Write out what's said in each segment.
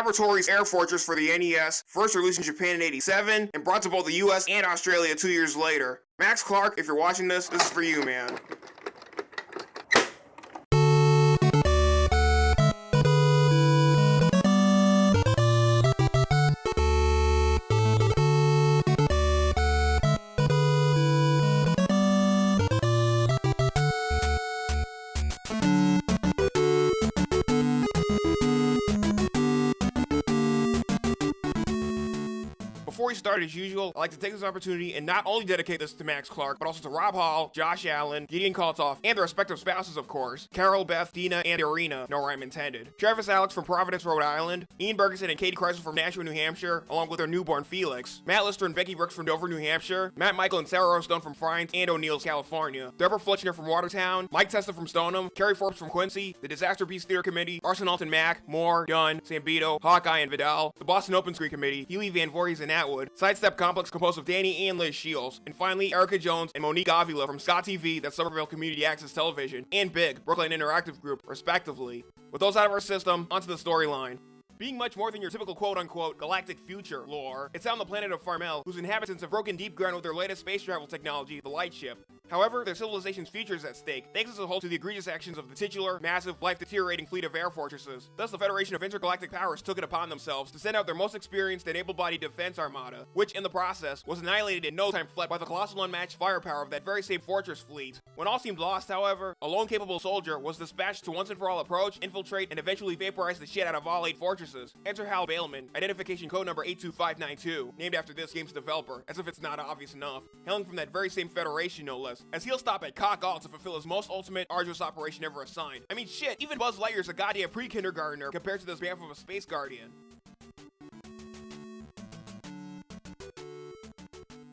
Laboratories Air Fortress for the NES, first released in Japan in 87, and brought to both the US and Australia two years later. Max Clark, if you're watching this, this is for you, man. We start, as usual, I'd like to take this opportunity and not only dedicate this to Max Clark, but also to Rob Hall, Josh Allen, Gideon Kaltoff, and their respective spouses, of course, Carol, Beth, Dina, and Irina, no rhyme intended. Travis Alex from Providence, Rhode Island, Ian Bergeson and Katie Kreisel from Nashua, New Hampshire, along with their newborn Felix, Matt Lister and Becky Brooks from Dover, New Hampshire, Matt Michael and Sarah Rostone from Frines and O'Neill's, California, Deborah Fletchner from Watertown, Mike Testa from Stoneham, Kerry Forbes from Quincy, the Disaster Piece Theater Committee, Arson Alton Mack, Moore, Dunn, Sambito, Hawkeye and Vidal, the Boston Open Screen Committee, Healy Van Voorhees and Atwood, Sidestep complex composed of Danny and Liz Shields, and finally Erica Jones and Monique Avila from SCAT TV, that's Somerville Community Access Television, and Big, Brooklyn Interactive Group, respectively. With those out of our system, onto the storyline. Being much more than your typical quote-unquote galactic future lore, it's on the planet of Farmel, whose inhabitants have broken deep ground with their latest space travel technology, the Lightship. However, their civilization's future is at stake, thanks as a whole to the egregious actions of the titular, massive, life-deteriorating fleet of air fortresses. Thus, the Federation of Intergalactic Powers took it upon themselves to send out their most experienced and able-bodied defense armada, which, in the process, was annihilated in no time flat by the colossal unmatched firepower of that very same fortress fleet. When all seemed lost, however, a lone capable soldier was dispatched to once and for all approach, infiltrate, and eventually vaporize the shit out of all eight fortresses. Enter Hal Bailman, identification code number 82592, named after this game's developer, as if it's not obvious enough, hailing from that very same Federation no less, as he'll stop at cock all to fulfill his most ultimate, arduous operation ever assigned. I mean shit, even Buzz Lightyear's a goddamn pre-kindergartner compared to this bamf of a space guardian.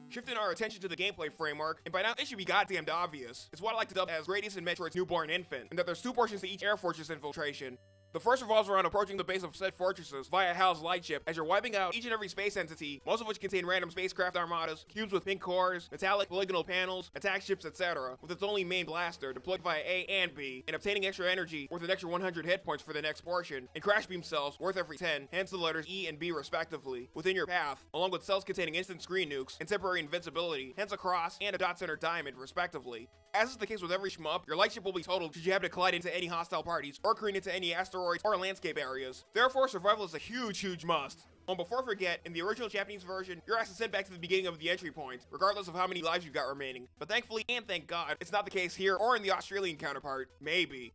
Shifting our attention to the gameplay framework, and by now it should be goddamned obvious, it's what I like to dub as Gradius and Metroid's newborn infant, and that there's two portions to each Air Fortress infiltration. The first revolves around approaching the base of said fortresses via HAL's lightship as you're wiping out each and every space entity, most of which contain random spacecraft armadas, cubes with pink cores, metallic polygonal panels, attack ships, etc., with its only main blaster deployed via A and B, and obtaining extra energy worth an extra 100 hit points for the next portion, and crash beam cells worth every 10, hence the letters E and B respectively, within your path, along with cells containing instant screen nukes and temporary invincibility, hence a cross and a dot center diamond respectively. As is the case with every shmup, your lightship will be totaled should you happen to collide into any hostile parties, or careen into any asteroids or landscape areas. Therefore, survival is a huge, huge must. And before I forget, in the original Japanese version, your ass is sent back to the beginning of the entry point, regardless of how many lives you've got remaining. But thankfully, and thank God, it's not the case here or in the Australian counterpart. Maybe.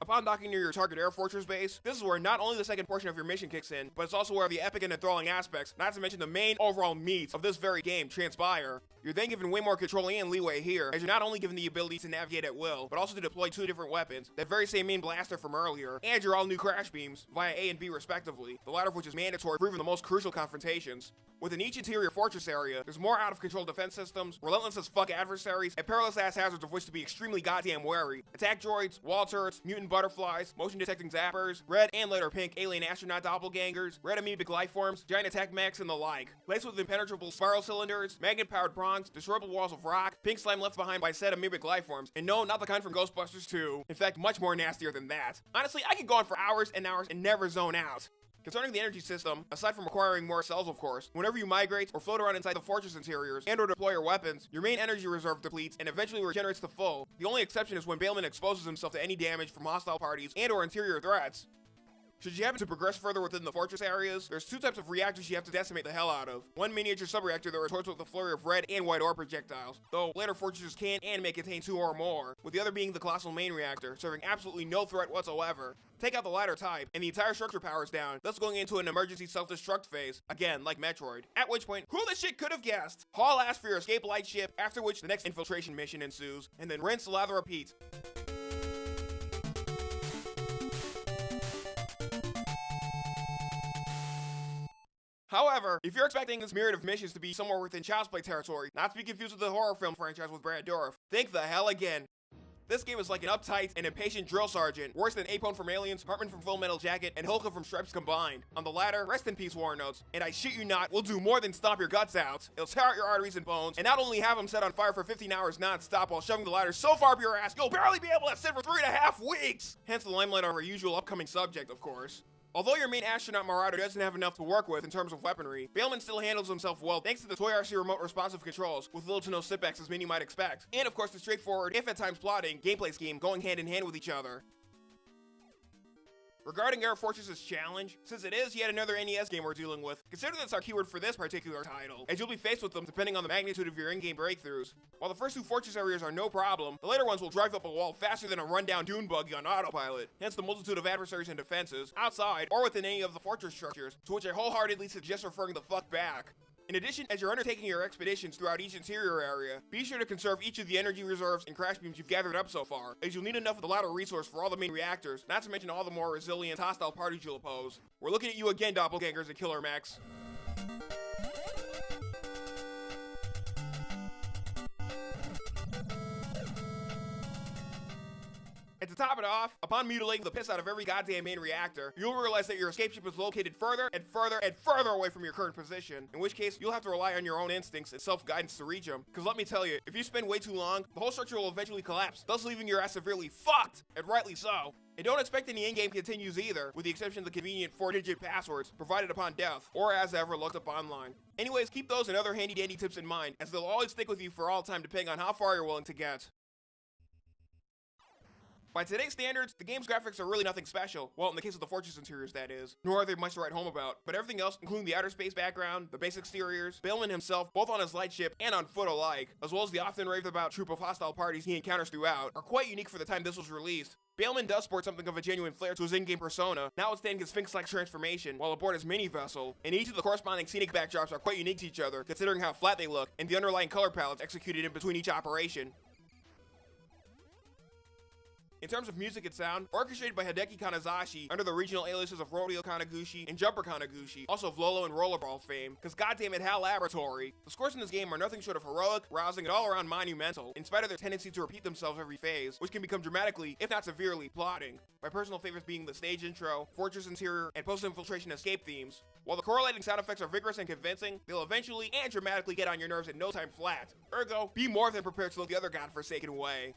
Upon docking near your target Air Fortress base, this is where not only the second portion of your mission kicks in, but it's also where the epic and enthralling aspects, not to mention the main overall meat of this very game, transpire. You're then given way more control and leeway here, as you're not only given the ability to navigate at will, but also to deploy two different weapons, that very same main blaster from earlier, and your all-new crash beams, via A and B respectively, the latter of which is mandatory for even the most crucial confrontations. Within each interior fortress area, there's more out-of-control defense systems, relentless as fuck adversaries, and perilous-ass hazards of which to be extremely goddamn wary. Attack droids, wall turrets, mutant butterflies, motion-detecting zappers, red and later pink alien astronaut doppelgangers, red amoebic lifeforms, giant attack mechs, and the like. Laced with impenetrable spiral cylinders, magnet-powered destroyable walls of rock, pink slime left behind by said amoebic lifeforms, and no, not the kind from Ghostbusters 2. In fact, much more nastier than that. Honestly, I could go on for hours and hours and never zone out. Concerning the energy system, aside from acquiring more cells of course, whenever you migrate or float around inside the fortress interiors and or deploy your weapons, your main energy reserve depletes and eventually regenerates to full. The only exception is when Bailman exposes himself to any damage from hostile parties and or interior threats. Should you happen to progress further within the fortress areas, there's two types of reactors you have to decimate the hell out of. One miniature subreactor that retorts with a flurry of red and white ore projectiles, though later fortresses can and may contain two or more, with the other being the colossal main reactor, serving absolutely no threat whatsoever. Take out the latter type, and the entire structure powers down, thus going into an emergency self-destruct phase, again, like Metroid. At which point, who the shit could have guessed? Haul ass for your escape lightship, after which the next infiltration mission ensues, and then rinse, lather, repeat. However, if you're expecting this myriad of missions to be somewhere within Child's Play territory, not to be confused with the horror film franchise with Brad Dourif, think the hell again. This game is like an uptight and impatient drill sergeant, worse than Apone from Aliens, Hartman from Full Metal Jacket, and Hulka from Stripes combined. On the latter, rest in peace Warren Oates, and I shit you not, will do more than stomp your guts out. It'll tear out your arteries and bones, and not only have them set on fire for 15 hours non-stop while shoving the ladder so far up your ass, you'll barely be able to sit for three and a half weeks! Hence the limelight on our usual upcoming subject, of course. Although your main astronaut Marauder doesn't have enough to work with in terms of weaponry, Bailman still handles himself well thanks to the Toy RC remote responsive controls, with little to no setbacks as many might expect. And of course the straightforward, if at times plotting, gameplay scheme going hand in hand with each other. Regarding Air Fortress's challenge, since it is yet another NES game we're dealing with, consider this our keyword for this particular title, as you'll be faced with them depending on the magnitude of your in-game breakthroughs. While the first two fortress areas are no problem, the later ones will drive up a wall faster than a rundown dune buggy on autopilot, hence the multitude of adversaries and defenses, outside or within any of the fortress structures, to which I wholeheartedly suggest referring the fuck back. In addition, as you're undertaking your expeditions throughout each interior area, be sure to conserve each of the energy reserves and crash beams you've gathered up so far, as you'll need enough of the latter resource for all the main reactors, not to mention all the more resilient hostile parties you'll oppose. We're looking at you again, doppelgangers and killer mechs. And to top it off, upon mutilating the piss out of every goddamn main reactor, you'll realize that your escape ship is located further and further and further away from your current position, in which case you'll have to rely on your own instincts and self-guidance to reach them. Cause let me tell you, if you spend way too long, the whole structure will eventually collapse, thus leaving your ass severely fucked, and rightly so. And don't expect any in-game continues either, with the exception of the convenient 4-digit passwords provided upon death, or as ever looked up online. Anyways, keep those and other handy-dandy tips in mind, as they'll always stick with you for all time depending on how far you're willing to get. By today's standards, the game's graphics are really nothing special, well in the case of the Fortress interiors that is, nor are they much to write home about, but everything else, including the outer space background, the base exteriors, Bailman himself, both on his lightship and on foot alike, as well as the often raved about troop of hostile parties he encounters throughout, are quite unique for the time this was released. Bailman does sport something of a genuine flair to his in-game persona, notwithstanding his Sphinx-like transformation while aboard his mini-vessel, and each of the corresponding scenic backdrops are quite unique to each other, considering how flat they look, and the underlying color palettes executed in between each operation. In terms of music and sound, orchestrated by Hideki Kanazashi under the regional aliases of Rodeo Kanegushi and Jumper Kanegushi, also of Lolo and Rollerball fame, cause goddamn it, HAL Laboratory. The scores in this game are nothing short of heroic, rousing, and all around monumental, in spite of their tendency to repeat themselves every phase, which can become dramatically, if not severely, plotting. My personal favorites being the stage intro, fortress interior, and post-infiltration escape themes. While the correlating sound effects are vigorous and convincing, they'll eventually and dramatically get on your nerves in no time flat. Ergo, be more than prepared to look the other godforsaken way.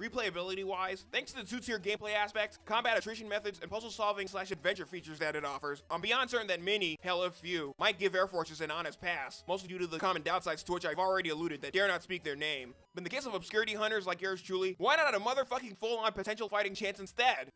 Replayability wise, thanks to the two-tier gameplay aspects, combat attrition methods, and puzzle solving slash adventure features that it offers, I'm beyond certain that many, hell if few, might give Air Fortress an honest pass, mostly due to the common downsides to which I've already alluded that dare not speak their name. But in the case of obscurity hunters like yours truly, why not a motherfucking full-on potential fighting chance instead?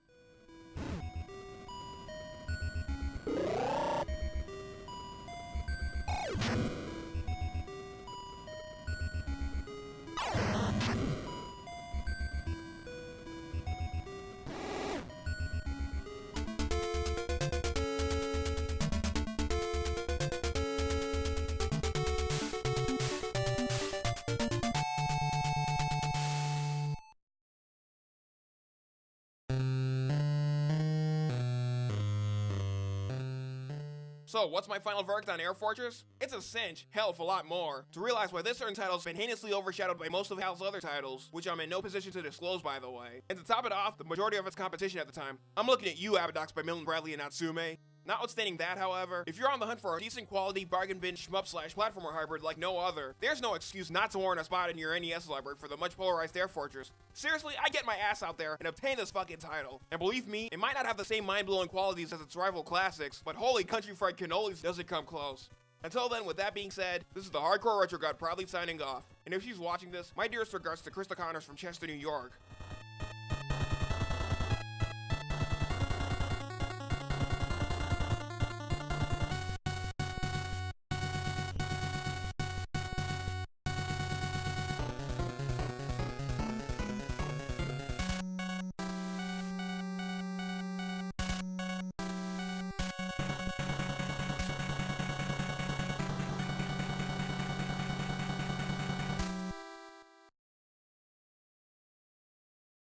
So, what's my final verdict on Air Fortress? It's a cinch, hell of a lot more, to realize why this certain title's been heinously overshadowed by most of HAL's other titles, which I'm in no position to disclose by the way. And to top it off, the majority of its competition at the time, I'm looking at you, Abadox by Milton Bradley and Natsume. Notwithstanding that, however, if you're on the hunt for a decent quality bargain bin shmup slash platformer hybrid like no other, there's no excuse not to warrant a spot in your NES library for the much polarized Air Fortress. Seriously, I get my ass out there and obtain this fucking title. And believe me, it might not have the same mind-blowing qualities as its rival classics, but holy country fried cannolis does it come close. Until then, with that being said, this is the Hardcore Retro God proudly signing off. And if she's watching this, my dearest regards to Krista Connors from Chester, New York.